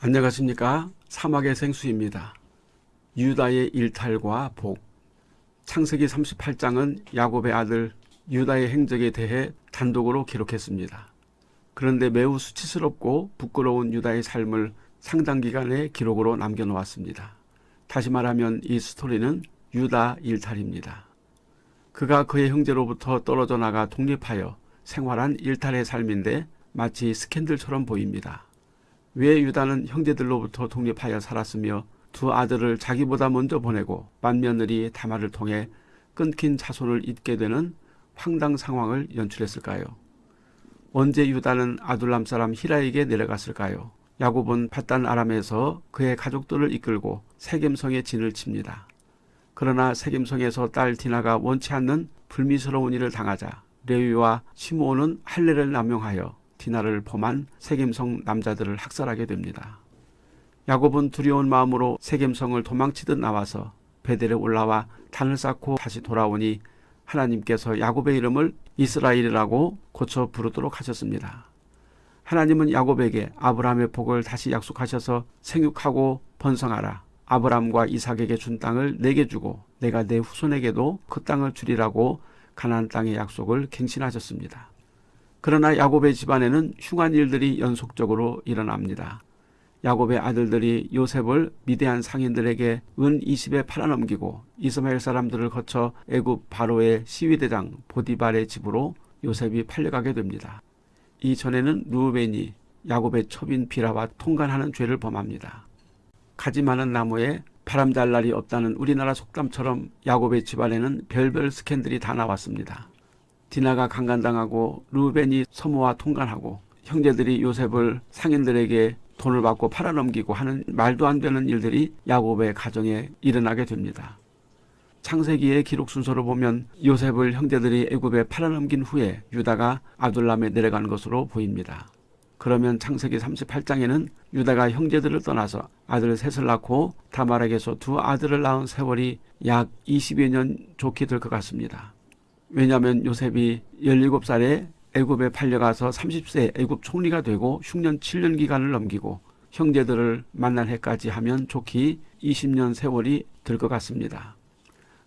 안녕하십니까 사막의 생수입니다. 유다의 일탈과 복 창세기 38장은 야곱의 아들 유다의 행적에 대해 단독으로 기록했습니다. 그런데 매우 수치스럽고 부끄러운 유다의 삶을 상당 기간의 기록으로 남겨놓았습니다. 다시 말하면 이 스토리는 유다 일탈입니다. 그가 그의 형제로부터 떨어져 나가 독립하여 생활한 일탈의 삶인데 마치 스캔들처럼 보입니다. 왜 유다는 형제들로부터 독립하여 살았으며 두 아들을 자기보다 먼저 보내고 맏며느리 다말을 통해 끊긴 자손을 잇게 되는 황당 상황을 연출했을까요? 언제 유다는 아둘람 사람 히라에게 내려갔을까요? 야곱은 바단 아람에서 그의 가족들을 이끌고 세겜성에 진을 칩니다. 그러나 세겜성에서 딸 디나가 원치 않는 불미스러운 일을 당하자 레위와 시므온은 할례를 남용하여 디나를 범한 세겜성 남자들을 학살하게 됩니다. 야곱은 두려운 마음으로 세겜성을 도망치듯 나와서 베델에 올라와 단을 쌓고 다시 돌아오니 하나님께서 야곱의 이름을 이스라엘이라고 고쳐 부르도록 하셨습니다. 하나님은 야곱에게 아브라함의 복을 다시 약속하셔서 생육하고 번성하라. 아브라함과 이삭에게 준 땅을 내게 주고 내가 내 후손에게도 그 땅을 주리라고 가나안 땅의 약속을 갱신하셨습니다. 그러나 야곱의 집안에는 흉한 일들이 연속적으로 일어납니다. 야곱의 아들들이 요셉을 미대한 상인들에게 은 20에 팔아넘기고 이스마엘 사람들을 거쳐 애굽 바로의 시위대장 보디발의 집으로 요셉이 팔려가게 됩니다. 이전에는 루벤이 야곱의 첩인 비라와 통간하는 죄를 범합니다. 가지 많은 나무에 바람 잘 날이 없다는 우리나라 속담처럼 야곱의 집안에는 별별 스캔들이 다 나왔습니다. 디나가 강간당하고 루벤이 서모와 통간하고 형제들이 요셉을 상인들에게 돈을 받고 팔아넘기고 하는 말도 안 되는 일들이 야곱의 가정에 일어나게 됩니다. 창세기의 기록 순서로 보면 요셉을 형제들이 애굽에 팔아넘긴 후에 유다가 아둘람에 내려간 것으로 보입니다. 그러면 창세기 38장에는 유다가 형제들을 떠나서 아들 셋을 낳고 다말에게서 두 아들을 낳은 세월이 약 20여 년 좋게 될 것 같습니다. 왜냐하면 요셉이 17살에 애굽에 팔려가서 30세 애굽 총리가 되고 흉년 7년 기간을 넘기고 형제들을 만날 해까지 하면 좋기 20년 세월이 들 것 같습니다.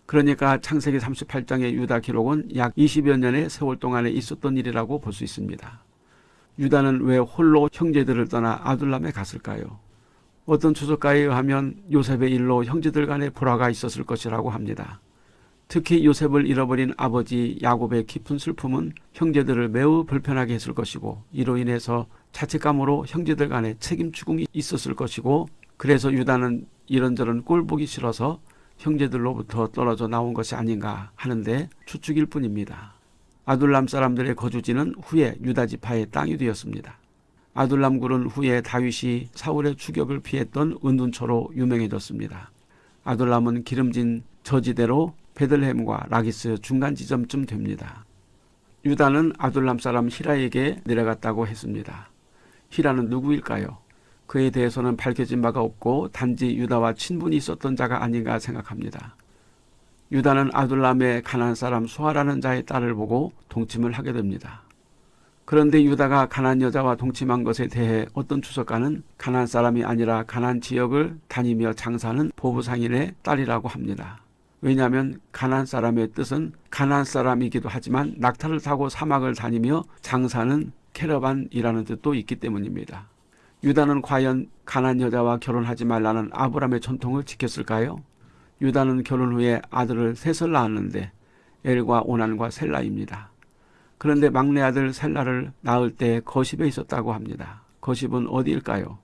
그러니까 창세기 38장의 유다 기록은 약 20여 년의 세월 동안에 있었던 일이라고 볼 수 있습니다. 유다는 왜 홀로 형제들을 떠나 아둘람에 갔을까요? 어떤 추적가에 의하면 요셉의 일로 형제들 간의 불화가 있었을 것이라고 합니다. 특히 요셉을 잃어버린 아버지 야곱의 깊은 슬픔은 형제들을 매우 불편하게 했을 것이고 이로 인해서 자책감으로 형제들 간에 책임 추궁이 있었을 것이고 그래서 유다는 이런저런 꼴 보기 싫어서 형제들로부터 떨어져 나온 것이 아닌가 하는데 추측일 뿐입니다. 아둘람 사람들의 거주지는 후에 유다 지파의 땅이 되었습니다. 아둘람 굴은 후에 다윗이 사울의 추격을 피했던 은둔처로 유명해졌습니다. 아둘람은 기름진 저지대로 베들레헴과 라기스 중간 지점쯤 됩니다. 유다는 아둘람 사람 히라에게 내려갔다고 했습니다. 히라는 누구일까요? 그에 대해서는 밝혀진 바가 없고 단지 유다와 친분이 있었던 자가 아닌가 생각합니다. 유다는 아둘람의 가난 사람 수아라는 자의 딸을 보고 동침을 하게 됩니다. 그런데 유다가 가난 여자와 동침한 것에 대해 어떤 추석가는 가난 사람이 아니라 가난 지역을 다니며 장사하는 보부상인의 딸이라고 합니다. 왜냐하면 가난 사람의 뜻은 가난 사람이기도 하지만 낙타를 타고 사막을 다니며 장사는 캐러반이라는 뜻도 있기 때문입니다. 유다는 과연 가난 여자와 결혼하지 말라는 아브람의 전통을 지켰을까요? 유다는 결혼 후에 아들을 셋을 낳았는데 엘과 오난과 셀라입니다. 그런데 막내 아들 셀라를 낳을 때 거십에 있었다고 합니다. 거십은 어디일까요?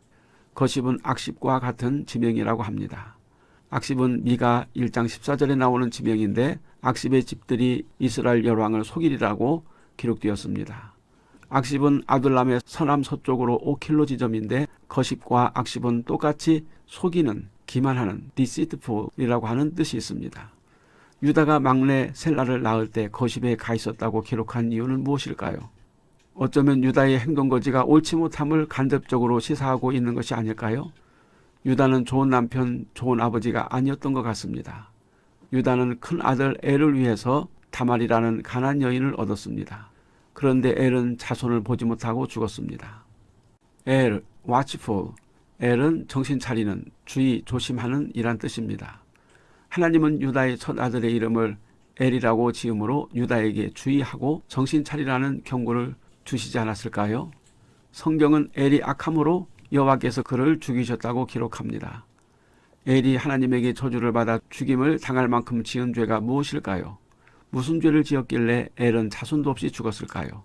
거십은 악십과 같은 지명이라고 합니다. 악십은 미가 1장 14절에 나오는 지명인데 악십의 집들이 이스라엘 열왕을 속이리라고 기록되었습니다. 악십은 아둘람의 서남 서쪽으로 5킬로 지점인데 거십과 악십은 똑같이 속이는 기만하는 디시트풀이라고 하는 뜻이 있습니다. 유다가 막내 셀라를 낳을 때 거십에 가 있었다고 기록한 이유는 무엇일까요? 어쩌면 유다의 행동거지가 옳지 못함을 간접적으로 시사하고 있는 것이 아닐까요? 유다는 좋은 남편, 좋은 아버지가 아니었던 것 같습니다. 유다는 큰 아들 엘을 위해서 다말이라는 가난 여인을 얻었습니다. 그런데 엘은 자손을 보지 못하고 죽었습니다. 엘, watchful, 엘은 정신 차리는, 주의, 조심하는 이란 뜻입니다. 하나님은 유다의 첫 아들의 이름을 엘이라고 지음으로 유다에게 주의하고 정신 차리라는 경고를 주시지 않았을까요? 성경은 엘이 악함으로 여호와께서 그를 죽이셨다고 기록합니다. 엘이 하나님에게 저주를 받아 죽임을 당할 만큼 지은 죄가 무엇일까요? 무슨 죄를 지었길래 엘은 자손도 없이 죽었을까요?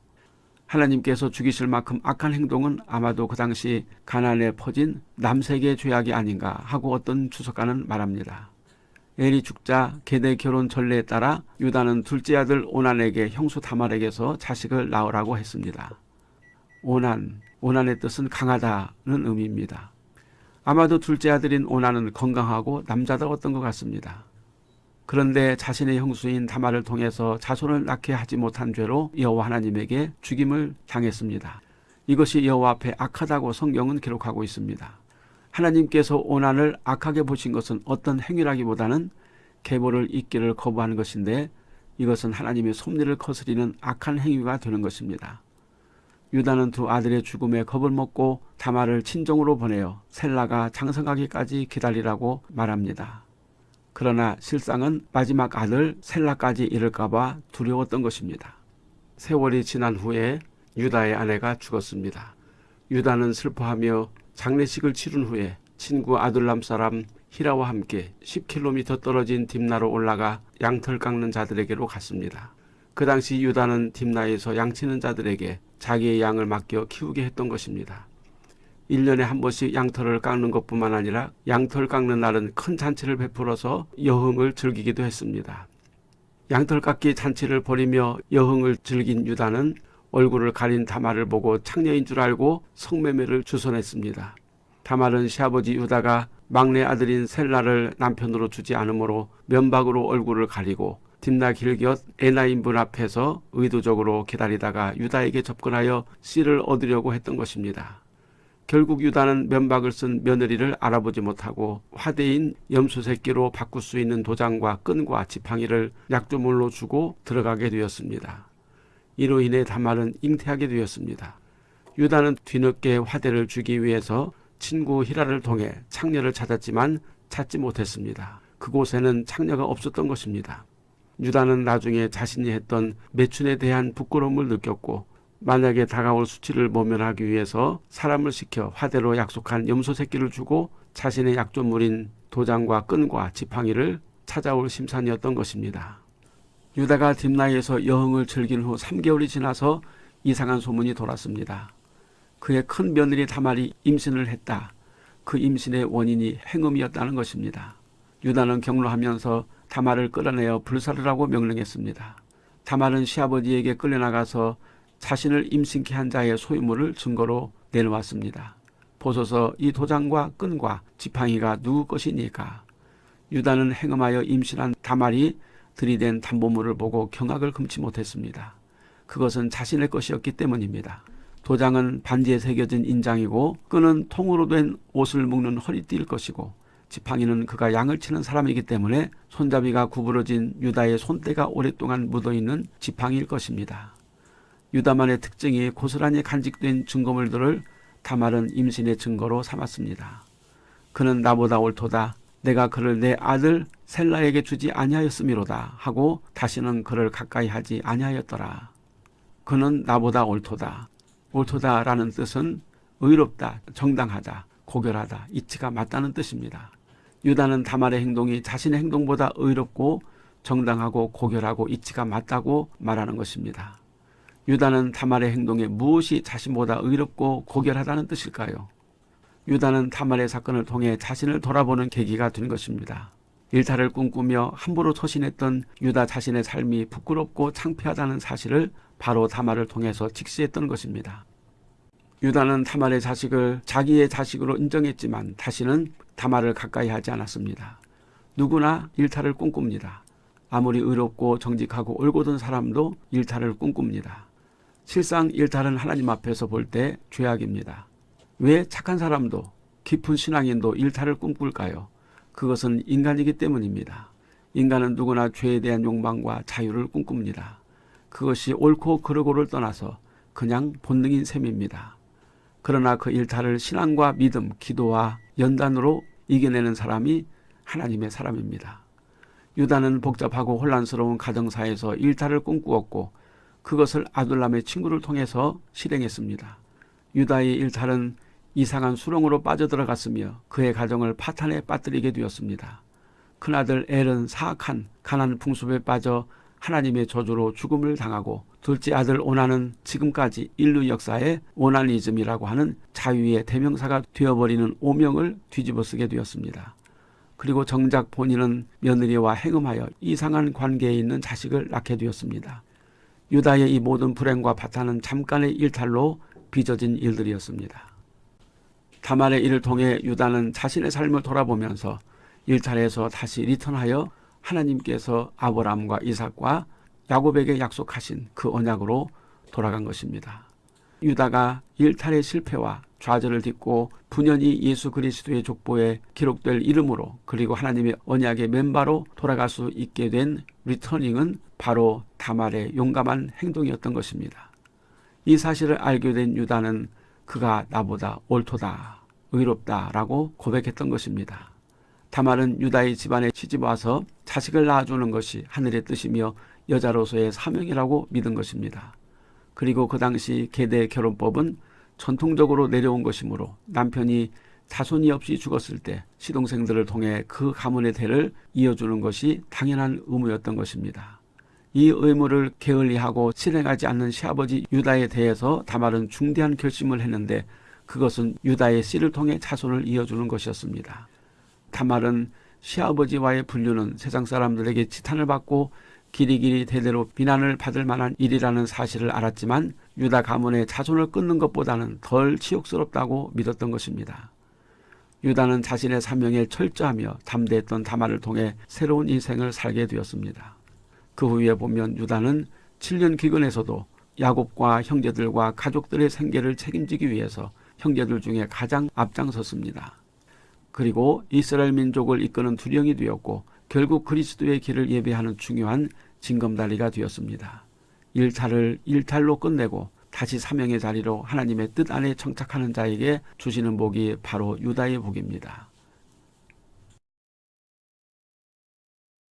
하나님께서 죽이실 만큼 악한 행동은 아마도 그 당시 가난에 퍼진 남색의 죄악이 아닌가 하고 어떤 주석가는 말합니다. 엘이 죽자 계대 결혼 전례에 따라 유다는 둘째 아들 오난에게 형수 다말에게서 자식을 낳으라고 했습니다. 오난, 오난의 뜻은 강하다는 의미입니다. 아마도 둘째 아들인 오난은 건강하고 남자다웠던 것 같습니다. 그런데 자신의 형수인 다말을 통해서 자손을 낳게 하지 못한 죄로 여호와 하나님에게 죽임을 당했습니다. 이것이 여호와 앞에 악하다고 성경은 기록하고 있습니다. 하나님께서 오난을 악하게 보신 것은 어떤 행위라기보다는 계보를 잇기를 거부하는 것인데 이것은 하나님의 섭리를 거스리는 악한 행위가 되는 것입니다. 유다는 두 아들의 죽음에 겁을 먹고 다말을 친정으로 보내어 셀라가 장성하기까지 기다리라고 말합니다. 그러나 실상은 마지막 아들 셀라까지 이를까봐 두려웠던 것입니다. 세월이 지난 후에 유다의 아내가 죽었습니다. 유다는 슬퍼하며 장례식을 치른 후에 친구 아둘람 사람 히라와 함께 10km 떨어진 딥나로 올라가 양털 깎는 자들에게로 갔습니다. 그 당시 유다는 딥나에서 양치는 자들에게 자기의 양을 맡겨 키우게 했던 것입니다. 1년에 한 번씩 양털을 깎는 것뿐만 아니라 양털 깎는 날은 큰 잔치를 베풀어서 여흥을 즐기기도 했습니다. 양털 깎기 잔치를 벌이며 여흥을 즐긴 유다는 얼굴을 가린 다말을 보고 창녀인 줄 알고 성매매를 주선했습니다. 다말은 시아버지 유다가 막내 아들인 셀라를 남편으로 주지 않으므로 면박으로 얼굴을 가리고 딥나 길곁 에나인분 앞에서 의도적으로 기다리다가 유다에게 접근하여 씨를 얻으려고 했던 것입니다. 결국 유다는 면박을 쓴 며느리를 알아보지 못하고 화대인 염소 새끼로 바꿀 수 있는 도장과 끈과 지팡이를 약조물로 주고 들어가게 되었습니다. 이로 인해 다말은 잉태하게 되었습니다. 유다는 뒤늦게 화대를 주기 위해서 친구 히라를 통해 창녀를 찾았지만 찾지 못했습니다. 그곳에는 창녀가 없었던 것입니다. 유다는 나중에 자신이 했던 매춘에 대한 부끄러움을 느꼈고 만약에 다가올 수치를 모면하기 위해서 사람을 시켜 화대로 약속한 염소 새끼를 주고 자신의 약조물인 도장과 끈과 지팡이를 찾아올 심산이었던 것입니다. 유다가 딥나이에서 여흥을 즐긴 후 3개월이 지나서 이상한 소문이 돌았습니다. 그의 큰 며느리 다말이 임신을 했다. 그 임신의 원인이 행음이었다는 것입니다. 유다는 경로하면서 다말을 끌어내어 불사르라고 명령했습니다. 다말은 시아버지에게 끌려나가서 자신을 임신케 한 자의 소유물을 증거로 내놓았습니다. 보소서 이 도장과 끈과 지팡이가 누구 것이니까. 유다는 행음하여 임신한 다말이 들이댄 담보물을 보고 경악을 금치 못했습니다. 그것은 자신의 것이었기 때문입니다. 도장은 반지에 새겨진 인장이고 끈은 통으로 된 옷을 묶는 허리띠일 것이고 지팡이는 그가 양을 치는 사람이기 때문에 손잡이가 구부러진 유다의 손때가 오랫동안 묻어있는 지팡이일 것입니다. 유다만의 특징이 고스란히 간직된 증거물들을 다말은 임신의 증거로 삼았습니다. 그는 나보다 옳도다. 내가 그를 내 아들 셀라에게 주지 아니하였음이로다 하고 다시는 그를 가까이 하지 아니하였더라. 그는 나보다 옳도다. 옳도다라는 뜻은 의롭다, 정당하다, 고결하다, 이치가 맞다는 뜻입니다. 유다는 다말의 행동이 자신의 행동보다 의롭고 정당하고 고결하고 이치가 맞다고 말하는 것입니다. 유다는 다말의 행동에 무엇이 자신보다 의롭고 고결하다는 뜻일까요? 유다는 다말의 사건을 통해 자신을 돌아보는 계기가 된 것입니다. 일탈을 꿈꾸며 함부로 처신했던 유다 자신의 삶이 부끄럽고 창피하다는 사실을 바로 다말을 통해서 직시했던 것입니다. 유다는 다말의 자식을 자기의 자식으로 인정했지만 다시는 다말을 가까이 하지 않았습니다. 누구나 일탈을 꿈꿉니다. 아무리 의롭고 정직하고 올곧은 사람도 일탈을 꿈꿉니다. 실상 일탈은 하나님 앞에서 볼 때 죄악입니다. 왜 착한 사람도 깊은 신앙인도 일탈을 꿈꿀까요? 그것은 인간이기 때문입니다. 인간은 누구나 죄에 대한 욕망과 자유를 꿈꿉니다. 그것이 옳고 그르고를 떠나서 그냥 본능인 셈입니다. 그러나 그 일탈을 신앙과 믿음, 기도와 연단으로 이겨내는 사람이 하나님의 사람입니다. 유다는 복잡하고 혼란스러운 가정사에서 일탈을 꿈꾸었고 그것을 아둘람의 친구를 통해서 실행했습니다. 유다의 일탈은 이상한 수렁으로 빠져들어갔으며 그의 가정을 파탄에 빠뜨리게 되었습니다. 큰아들 엘은 사악한 가난 풍습에 빠져 하나님의 저주로 죽음을 당하고 둘째 아들 오나는 지금까지 인류 역사의 오나니즘이라고 하는 자유의 대명사가 되어버리는 오명을 뒤집어쓰게 되었습니다. 그리고 정작 본인은 며느리와 행음하여 이상한 관계에 있는 자식을 낳게 되었습니다. 유다의 이 모든 불행과 파탄은 잠깐의 일탈로 빚어진 일들이었습니다. 다말의 일을 통해 유다는 자신의 삶을 돌아보면서 일탈에서 다시 리턴하여 하나님께서 아브라함과 이삭과 야곱에게 약속하신 그 언약으로 돌아간 것입니다. 유다가 일탈의 실패와 좌절을 딛고 분연히 예수 그리스도의 족보에 기록될 이름으로 그리고 하나님의 언약의 멤버로 돌아갈 수 있게 된 리터닝은 바로 다말의 용감한 행동이었던 것입니다. 이 사실을 알게 된 유다는 그가 나보다 옳도다, 의롭다라고 고백했던 것입니다. 다말은 유다의 집안에 시집 와서 자식을 낳아주는 것이 하늘의 뜻이며 여자로서의 사명이라고 믿은 것입니다. 그리고 그 당시 계대 결혼법은 전통적으로 내려온 것이므로 남편이 자손이 없이 죽었을 때 시동생들을 통해 그 가문의 대를 이어주는 것이 당연한 의무였던 것입니다. 이 의무를 게을리하고 실행하지 않는 시아버지 유다에 대해서 다말은 중대한 결심을 했는데 그것은 유다의 씨를 통해 자손을 이어주는 것이었습니다. 다말은 시아버지와의 분류는 세상 사람들에게 지탄을 받고 길이길이 대대로 비난을 받을 만한 일이라는 사실을 알았지만 유다 가문의 자손을 끊는 것보다는 덜 치욕스럽다고 믿었던 것입니다. 유다는 자신의 사명에 철저하며 담대했던 다말을 통해 새로운 인생을 살게 되었습니다. 그 후에 보면 유다는 7년 기근에서도 야곱과 형제들과 가족들의 생계를 책임지기 위해서 형제들 중에 가장 앞장섰습니다. 그리고 이스라엘 민족을 이끄는 두령이 되었고 결국 그리스도의 길을 예배하는 중요한 징검다리가 되었습니다. 일탈을 일탈로 끝내고 다시 사명의 자리로 하나님의 뜻 안에 정착하는 자에게 주시는 복이 바로 유다의 복입니다.